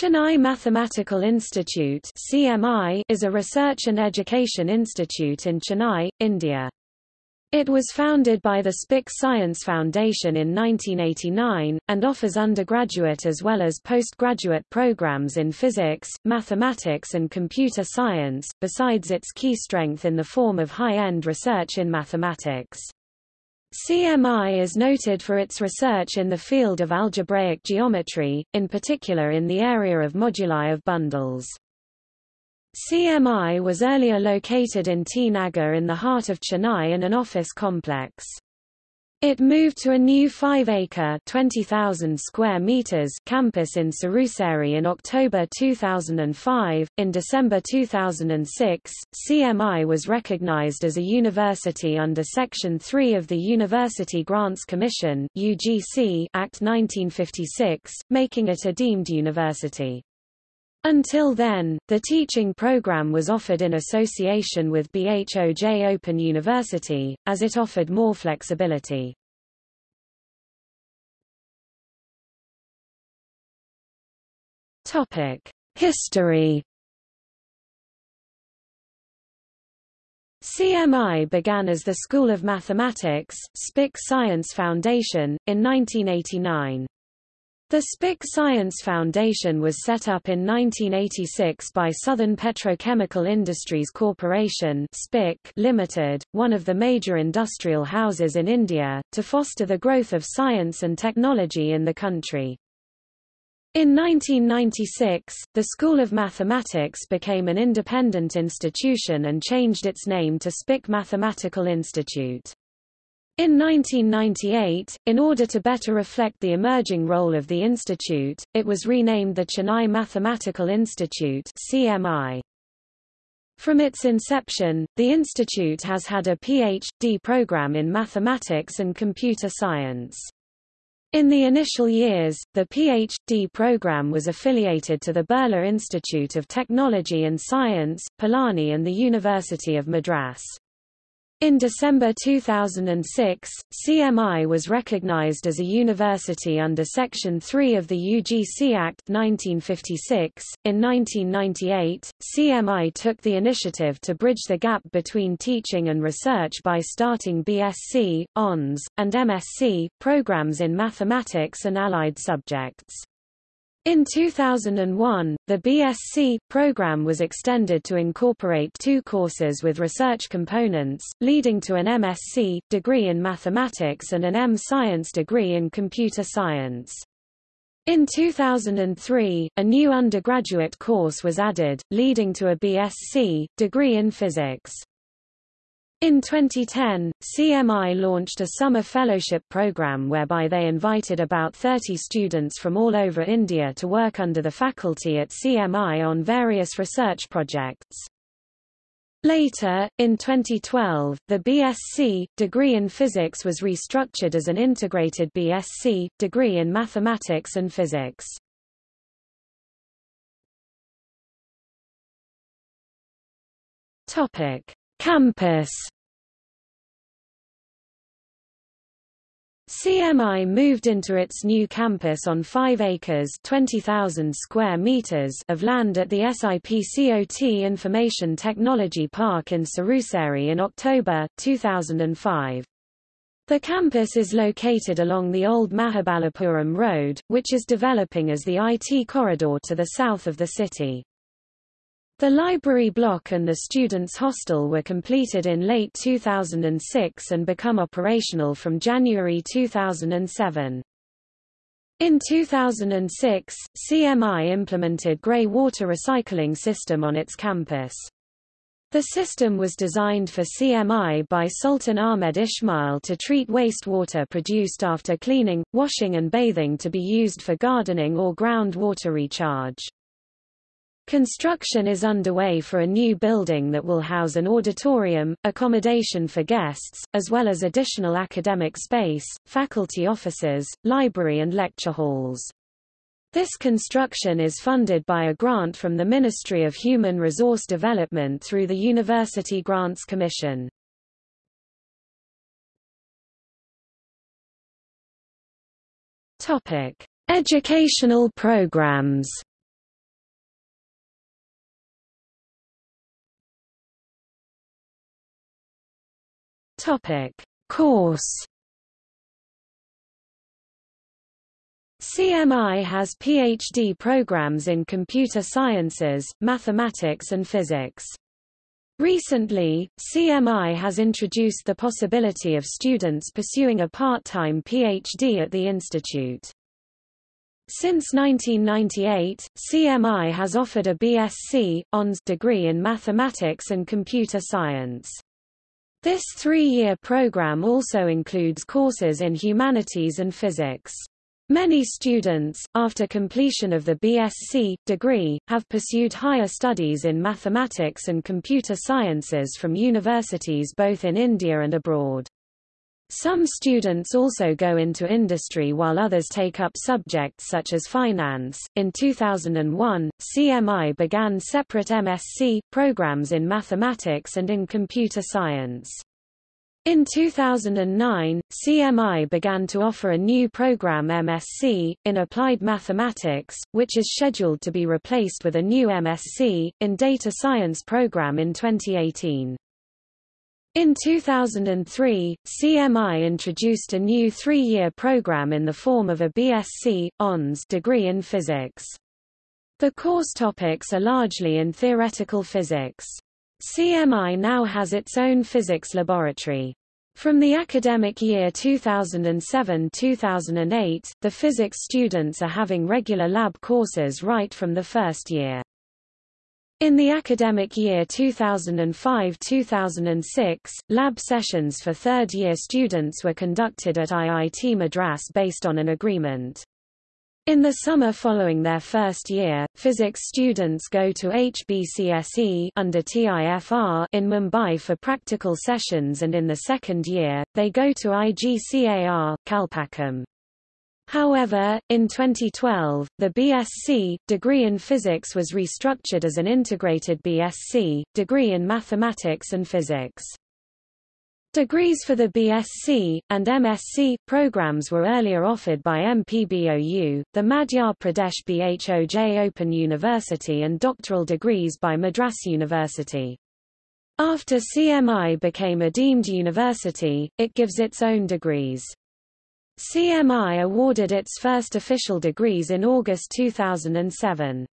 Chennai Mathematical Institute CMI is a research and education institute in Chennai, India. It was founded by the SPIC Science Foundation in 1989, and offers undergraduate as well as postgraduate programs in physics, mathematics and computer science, besides its key strength in the form of high-end research in mathematics. CMI is noted for its research in the field of algebraic geometry, in particular in the area of moduli of bundles. CMI was earlier located in T. In the heart of Chennai in an office complex. It moved to a new 5-acre (20,000 square meters) campus in Siruseri in October 2005. In December 2006, CMI was recognized as a university under Section 3 of the University Grants Commission (UGC) Act 1956, making it a deemed university. Until then, the teaching program was offered in association with BHOJ Open University, as it offered more flexibility. History CMI began as the School of Mathematics, SPIC Science Foundation, in 1989. The SPIC Science Foundation was set up in 1986 by Southern Petrochemical Industries Corporation SPIC Limited, one of the major industrial houses in India, to foster the growth of science and technology in the country. In 1996, the School of Mathematics became an independent institution and changed its name to SPIC Mathematical Institute. In 1998, in order to better reflect the emerging role of the institute, it was renamed the Chennai Mathematical Institute CMI. From its inception, the institute has had a Ph.D. program in mathematics and computer science. In the initial years, the Ph.D. program was affiliated to the Birla Institute of Technology and Science, Pilani and the University of Madras. In December 2006, CMI was recognized as a university under Section 3 of the UGC Act 1956. In 1998, CMI took the initiative to bridge the gap between teaching and research by starting BSc, Hons, and MSc programs in mathematics and allied subjects. In 2001, the BSc program was extended to incorporate two courses with research components, leading to an MSc degree in mathematics and an M Science degree in computer science. In 2003, a new undergraduate course was added, leading to a BSc degree in physics. In 2010, CMI launched a summer fellowship program whereby they invited about 30 students from all over India to work under the faculty at CMI on various research projects. Later, in 2012, the BSc degree in physics was restructured as an integrated BSc degree in mathematics and physics. Topic: Campus CMI moved into its new campus on 5 acres 20,000 square meters of land at the SIPCOT Information Technology Park in Siruseri in October, 2005. The campus is located along the old Mahabalipuram Road, which is developing as the IT corridor to the south of the city. The library block and the students' hostel were completed in late 2006 and become operational from January 2007. In 2006, CMI implemented grey water recycling system on its campus. The system was designed for CMI by Sultan Ahmed Ismail to treat wastewater produced after cleaning, washing and bathing to be used for gardening or groundwater recharge. Construction is underway for a new building that will house an auditorium, accommodation for guests, as well as additional academic space, faculty offices, library and lecture halls. This construction is funded by a grant from the Ministry of Human Resource Development through the University Grants Commission. Topic: Educational programs Topic. Course CMI has PhD programs in computer sciences, mathematics and physics. Recently, CMI has introduced the possibility of students pursuing a part-time PhD at the institute. Since 1998, CMI has offered a BSc, Hons degree in mathematics and computer science. This three-year program also includes courses in humanities and physics. Many students, after completion of the BSc degree, have pursued higher studies in mathematics and computer sciences from universities both in India and abroad. Some students also go into industry while others take up subjects such as finance. In 2001, CMI began separate MSc programs in mathematics and in computer science. In 2009, CMI began to offer a new program MSc, in Applied Mathematics, which is scheduled to be replaced with a new MSc, in Data Science program in 2018. In 2003, CMI introduced a new three-year program in the form of a BSc, Hons degree in physics. The course topics are largely in theoretical physics. CMI now has its own physics laboratory. From the academic year 2007-2008, the physics students are having regular lab courses right from the first year. In the academic year 2005-2006, lab sessions for third-year students were conducted at IIT Madras based on an agreement. In the summer following their first year, physics students go to HBCSE under TIFR in Mumbai for practical sessions and in the second year, they go to IGCAR, Kalpakkam. However, in 2012, the BSc degree in physics was restructured as an integrated BSc degree in mathematics and physics. Degrees for the BSc, and MSc, programs were earlier offered by MPBOU, the Madhya Pradesh BHOJ Open University and doctoral degrees by Madras University. After CMI became a deemed university, it gives its own degrees. CMI awarded its first official degrees in August 2007.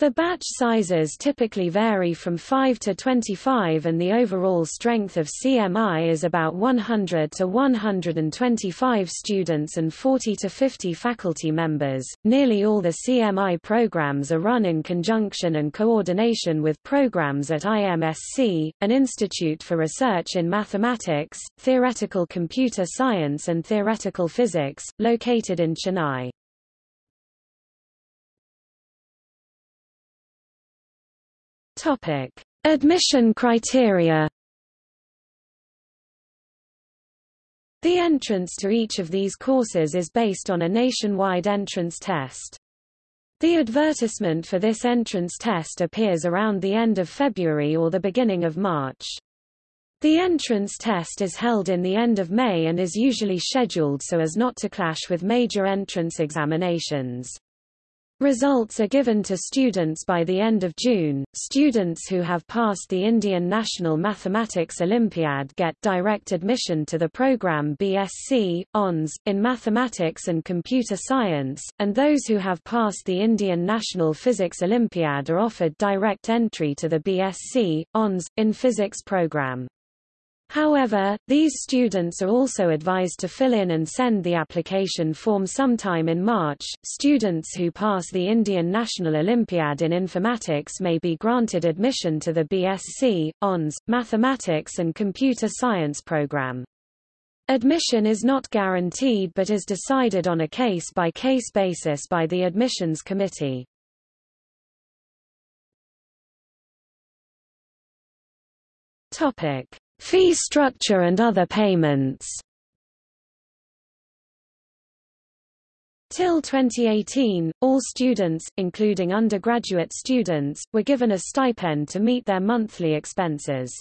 The batch sizes typically vary from 5 to 25 and the overall strength of CMI is about 100 to 125 students and 40 to 50 faculty members. Nearly all the CMI programs are run in conjunction and coordination with programs at IMSC, an institute for research in mathematics, theoretical computer science and theoretical physics, located in Chennai. Topic: Admission criteria. The entrance to each of these courses is based on a nationwide entrance test. The advertisement for this entrance test appears around the end of February or the beginning of March. The entrance test is held in the end of May and is usually scheduled so as not to clash with major entrance examinations. Results are given to students by the end of June. Students who have passed the Indian National Mathematics Olympiad get direct admission to the program BSc, Hons, in Mathematics and Computer Science, and those who have passed the Indian National Physics Olympiad are offered direct entry to the BSc, Hons, in Physics program. However, these students are also advised to fill in and send the application form sometime in March. Students who pass the Indian National Olympiad in Informatics may be granted admission to the BSc, Hons, Mathematics and Computer Science program. Admission is not guaranteed but is decided on a case-by-case -case basis by the admissions committee. Topic. Fee structure and other payments Till 2018, all students, including undergraduate students, were given a stipend to meet their monthly expenses.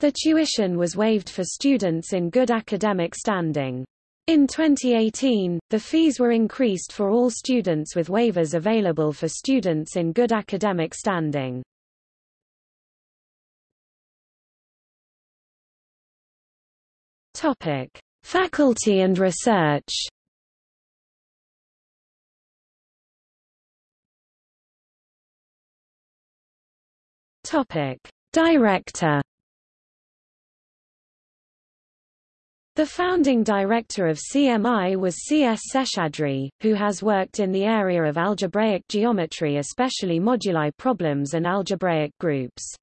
The tuition was waived for students in good academic standing. In 2018, the fees were increased for all students with waivers available for students in good academic standing. Topic: Faculty and research. Topic: Director. The founding director of CMI was C. S. Seshadri, who has worked in the area of algebraic geometry especially moduli problems and algebraic groups.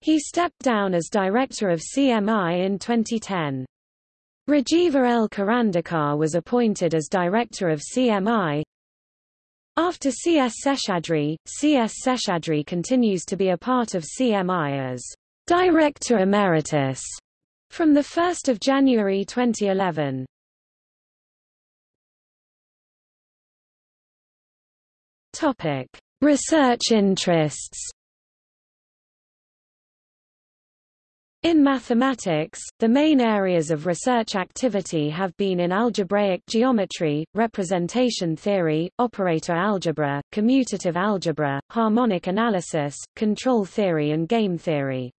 He stepped down as director of CMI in 2010. Rajeeva L. Karandikar was appointed as director of CMI. After C. S. Seshadri, C. S. Seshadri continues to be a part of CMI as Director Emeritus from 1 January 2011. Topic: Research interests. In mathematics, the main areas of research activity have been in algebraic geometry, representation theory, operator algebra, commutative algebra, harmonic analysis, control theory and game theory.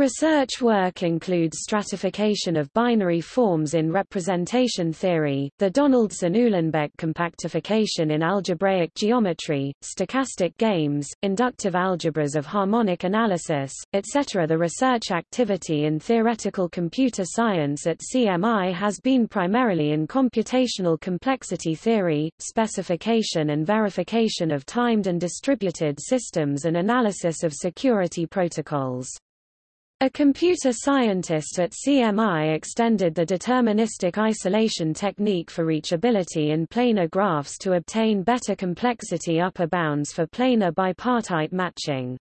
Research work includes stratification of binary forms in representation theory, the Donaldson-Uhlenbeck compactification in algebraic geometry, stochastic games, inductive algebras of harmonic analysis, etc. The research activity in theoretical computer science at CMI has been primarily in computational complexity theory, specification and verification of timed and distributed systems and analysis of security protocols. A computer scientist at CMI extended the deterministic isolation technique for reachability in planar graphs to obtain better complexity upper bounds for planar bipartite matching.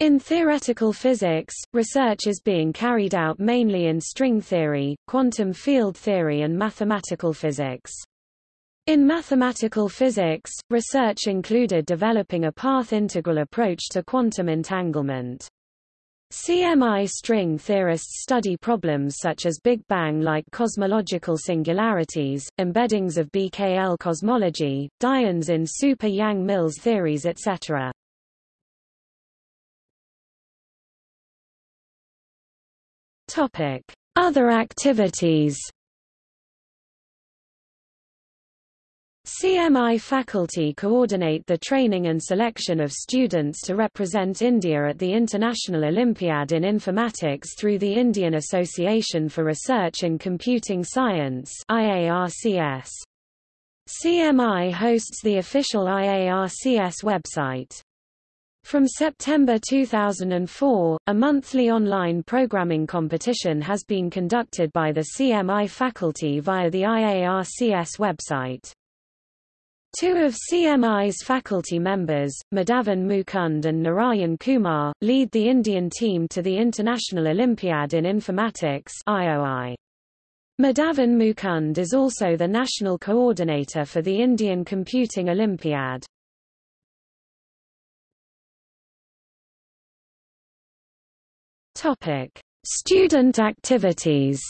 In theoretical physics, research is being carried out mainly in string theory, quantum field theory and mathematical physics. In mathematical physics, research included developing a path integral approach to quantum entanglement. CMI string theorists study problems such as Big Bang-like cosmological singularities, embeddings of BKL cosmology, dyons in super Yang-Mills theories etc. Other activities CMI faculty coordinate the training and selection of students to represent India at the International Olympiad in Informatics through the Indian Association for Research in Computing Science IARCS. CMI hosts the official IARCS website. From September 2004, a monthly online programming competition has been conducted by the CMI faculty via the IARCS website. Two of CMI's faculty members, Madhavan Mukund and Narayan Kumar, lead the Indian team to the International Olympiad in Informatics IOI. Madhavan Mukund is also the national coordinator for the Indian Computing Olympiad. Topic: Student activities.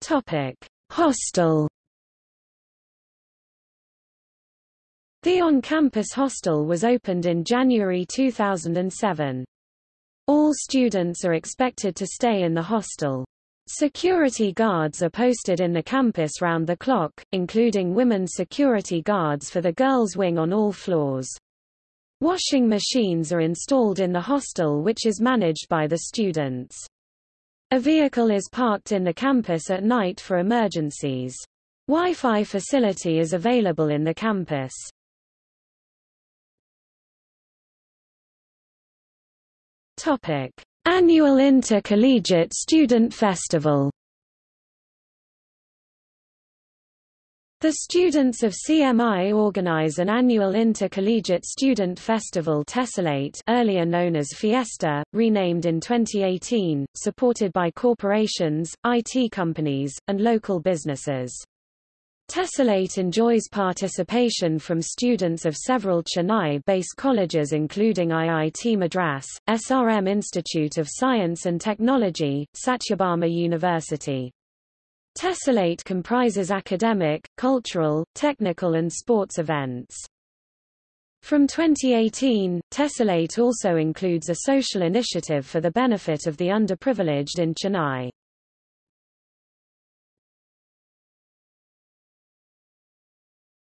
Topic: Hostel. The on-campus hostel was opened in January 2007. All students are expected to stay in the hostel. Security guards are posted in the campus round the clock, including women security guards for the girls' wing on all floors. Washing machines are installed in the hostel which is managed by the students. A vehicle is parked in the campus at night for emergencies. Wi-Fi facility is available in the campus. Topic: Annual Intercollegiate Student Festival The students of CMI organize an annual intercollegiate student festival Tessellate earlier known as Fiesta, renamed in 2018, supported by corporations, IT companies, and local businesses. Tessellate enjoys participation from students of several Chennai-based colleges including IIT Madras, SRM Institute of Science and Technology, Sathyabama University. Tessellate comprises academic, cultural, technical and sports events. From 2018, Tessellate also includes a social initiative for the benefit of the underprivileged in Chennai.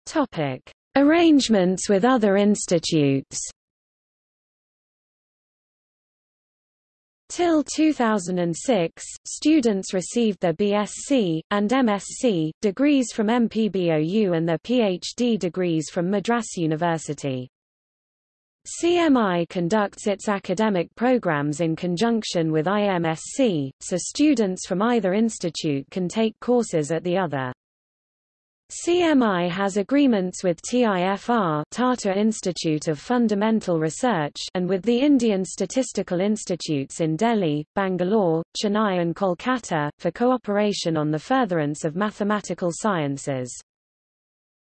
Topic: Arrangements with other institutes. Till 2006, students received their BSc, and MSc, degrees from MPBOU and their PhD degrees from Madras University. CMI conducts its academic programs in conjunction with IMSC, so students from either institute can take courses at the other. CMI has agreements with TIFR Tata Institute of Fundamental Research and with the Indian Statistical Institutes in Delhi, Bangalore, Chennai and Kolkata, for cooperation on the furtherance of mathematical sciences.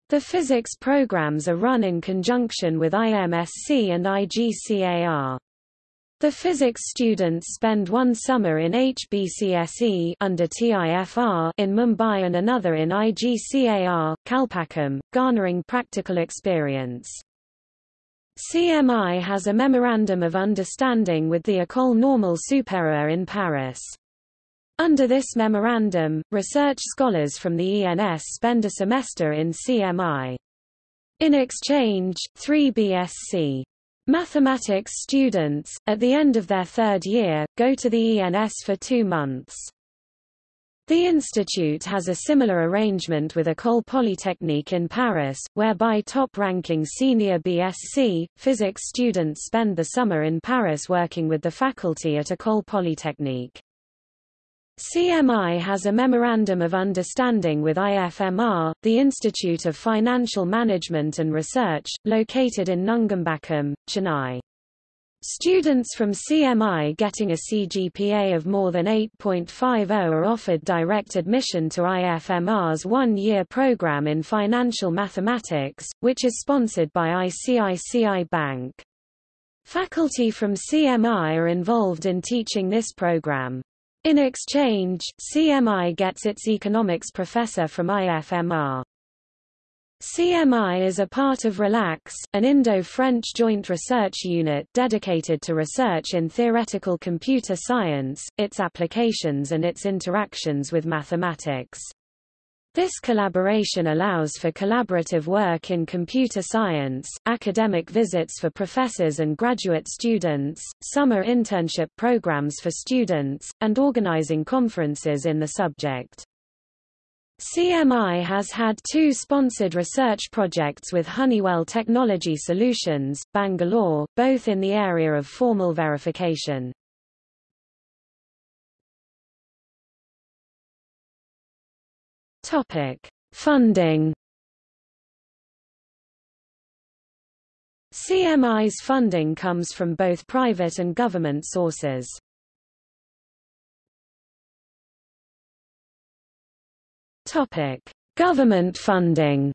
The physics programs are run in conjunction with IMSC and IGCAR. The physics students spend one summer in HBCSE under TIFR in Mumbai and another in IGCAR, Kalpakkam, garnering practical experience. CMI has a Memorandum of Understanding with the École Normale Supérieure in Paris. Under this memorandum, research scholars from the ENS spend a semester in CMI. In exchange, three BSc Mathematics students, at the end of their third year, go to the ENS for two months. The institute has a similar arrangement with École Polytechnique in Paris, whereby top-ranking senior BSc, physics students spend the summer in Paris working with the faculty at École Polytechnique. CMI has a Memorandum of Understanding with IFMR, the Institute of Financial Management and Research, located in Nungambakkam, Chennai. Students from CMI getting a CGPA of more than 8.50 are offered direct admission to IFMR's one-year program in financial mathematics, which is sponsored by ICICI Bank. Faculty from CMI are involved in teaching this program. In exchange, CMI gets its economics professor from IFMR. CMI is a part of RELAX, an Indo-French joint research unit dedicated to research in theoretical computer science, its applications and its interactions with mathematics. This collaboration allows for collaborative work in computer science, academic visits for professors and graduate students, summer internship programs for students, and organizing conferences in the subject. CMI has had two sponsored research projects with Honeywell Technology Solutions, Bangalore, both in the area of formal verification. Topic: Funding. CMI's funding comes from both private and government sources. Topic: Government funding.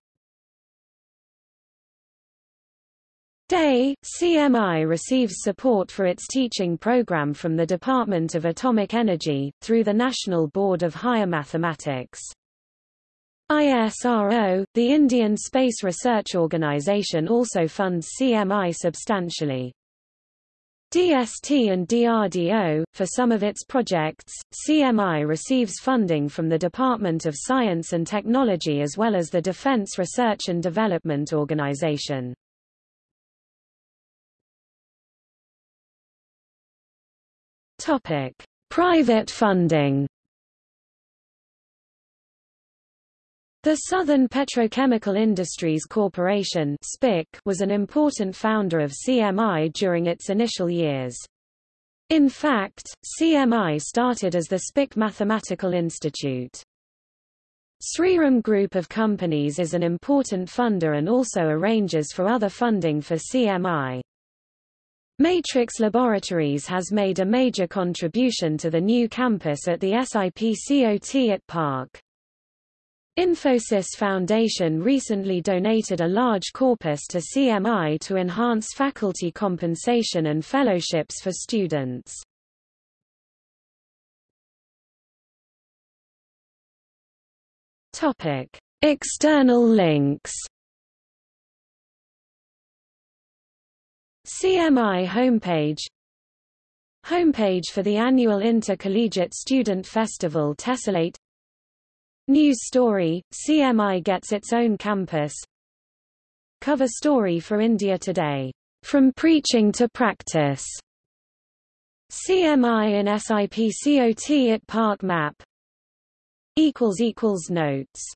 DAE, CMI receives support for its teaching program from the Department of Atomic Energy, through the National Board of Higher Mathematics. ISRO, the Indian Space Research Organisation also funds CMI substantially. DST and DRDO, for some of its projects, CMI receives funding from the Department of Science and Technology as well as the Defence Research and Development Organisation. Private funding The Southern Petrochemical Industries Corporation was an important founder of CMI during its initial years. In fact, CMI started as the SPIC Mathematical Institute. Shriram Group of Companies is an important funder and also arranges for other funding for CMI. Matrix Laboratories has made a major contribution to the new campus at the SIPCOT IT Park. Infosys Foundation recently donated a large corpus to CMI to enhance faculty compensation and fellowships for students. Topic: External links. CMI homepage Homepage for the annual Intercollegiate Student Festival Tessellate News story, CMI gets its own campus. Cover story for India Today, "...from preaching to practice", CMI and SIPCOT IT Park Map. Notes